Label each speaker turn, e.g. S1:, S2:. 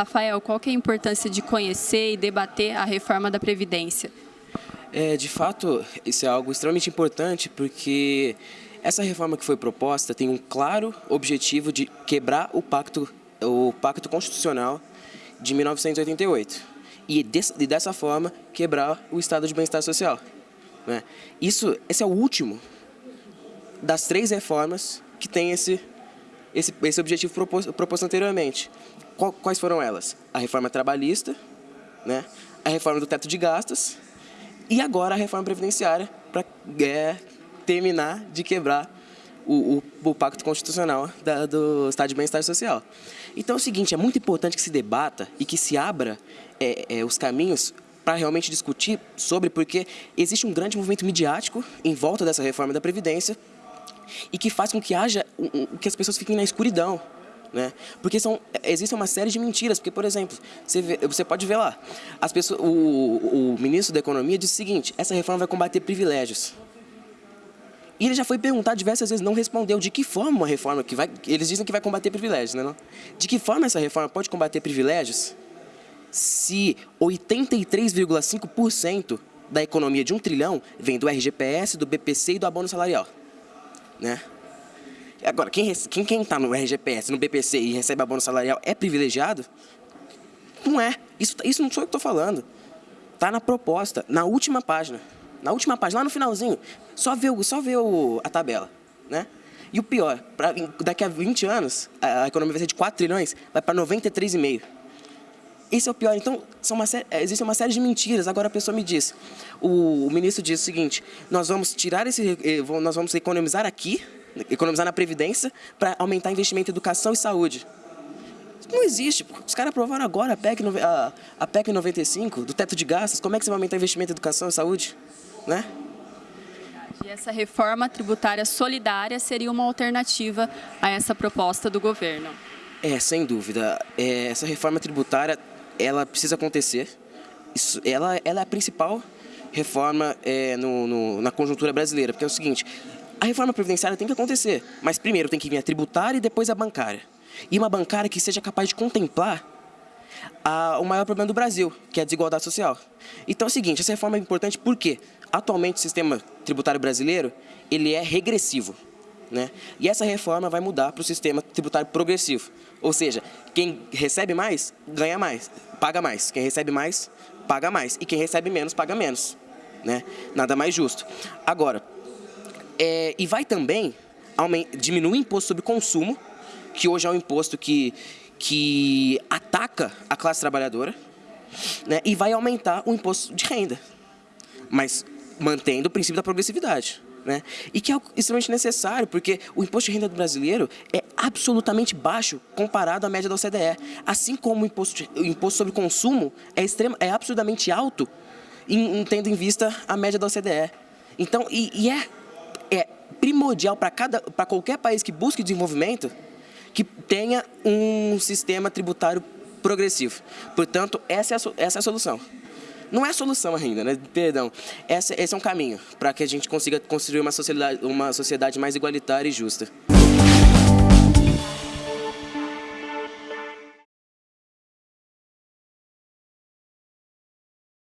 S1: Rafael, qual é a importância de conhecer e debater a reforma da Previdência?
S2: É, de fato, isso é algo extremamente importante porque essa reforma que foi proposta tem um claro objetivo de quebrar o pacto, o pacto constitucional de 1988 e, e dessa forma quebrar o estado de bem-estar social. Né? Isso, esse é o último das três reformas que tem esse, esse, esse objetivo proposto, proposto anteriormente. Quais foram elas? A reforma trabalhista, né? a reforma do teto de gastos e agora a reforma previdenciária para é, terminar de quebrar o, o, o pacto constitucional da, do Estado de Bem-Estar Social. Então é o seguinte, é muito importante que se debata e que se abra é, é, os caminhos para realmente discutir sobre, porque existe um grande movimento midiático em volta dessa reforma da Previdência e que faz com que haja que as pessoas fiquem na escuridão. Né? Porque são, existe uma série de mentiras, porque, por exemplo, você, vê, você pode ver lá, as pessoas, o, o ministro da Economia disse o seguinte, essa reforma vai combater privilégios. E ele já foi perguntado diversas vezes, não respondeu de que forma uma reforma que vai... Eles dizem que vai combater privilégios, né? Não? De que forma essa reforma pode combater privilégios se 83,5% da economia de um trilhão vem do RGPS, do BPC e do abono salarial? Né? Agora, quem está quem, quem tá no RGPS, no BPC e recebe abono salarial é privilegiado? Não é. Isso, isso não sou eu que estou falando. Está na proposta, na última página na última página, lá no finalzinho, só vê, só vê o, a tabela, né? E o pior, pra, daqui a 20 anos, a, a economia vai ser de 4 trilhões, vai para 93,5. Esse é o pior. Então, uma série, existe uma série de mentiras. Agora a pessoa me diz, o, o ministro diz o seguinte, nós vamos tirar esse, eh, nós vamos economizar aqui, economizar na Previdência, para aumentar investimento em educação e saúde. Não existe. Os caras aprovaram agora a PEC, a, a PEC 95, do teto de gastos. Como é que você vai aumentar investimento em educação e saúde? né?
S1: E essa reforma tributária solidária seria uma alternativa a essa proposta do governo?
S2: É, sem dúvida. É, essa reforma tributária, ela precisa acontecer. Isso, ela, ela é a principal reforma é, no, no, na conjuntura brasileira, porque é o seguinte, a reforma previdenciária tem que acontecer, mas primeiro tem que vir a tributária e depois a bancária. E uma bancária que seja capaz de contemplar a, o maior problema do Brasil, que é a desigualdade social. Então é o seguinte, essa reforma é importante por quê? Atualmente, o sistema tributário brasileiro ele é regressivo. Né? E essa reforma vai mudar para o sistema tributário progressivo. Ou seja, quem recebe mais, ganha mais, paga mais. Quem recebe mais, paga mais. E quem recebe menos, paga menos. Né? Nada mais justo. Agora, é, e vai também diminuir o imposto sobre consumo, que hoje é um imposto que, que ataca a classe trabalhadora, né? e vai aumentar o imposto de renda. Mas mantendo o princípio da progressividade. Né? E que é extremamente necessário, porque o imposto de renda do brasileiro é absolutamente baixo comparado à média da OCDE. Assim como o imposto, o imposto sobre consumo é, extrema, é absolutamente alto, em, em, tendo em vista a média da OCDE. Então, e, e é, é primordial para qualquer país que busque desenvolvimento que tenha um sistema tributário progressivo. Portanto, essa é a, essa é a solução. Não é a solução ainda, né? Perdão. Esse, esse é um caminho para que a gente consiga construir uma sociedade, uma sociedade mais igualitária e justa.